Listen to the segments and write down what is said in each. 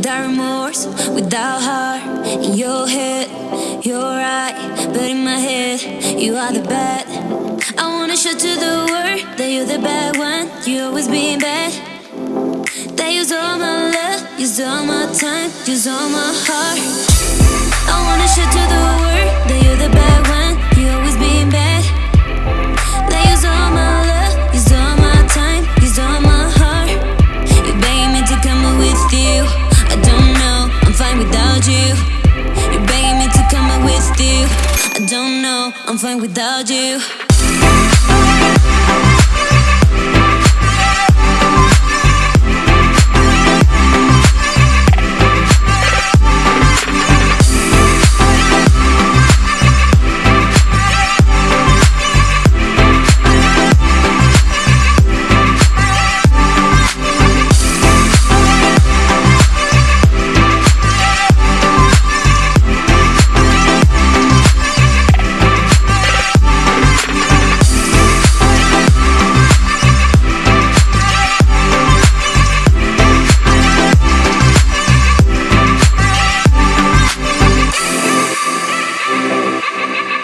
without remorse, without heart. In your head, you're right, but in my head, you are the bad. I wanna show to the world that you're the bad one. You always being bad. They use all my love, use all my time, use all my heart. I wanna show to the world that you're the bad one. You always being bad. They use all my love, use all my time, I'm fine without you.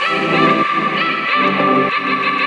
Thank you.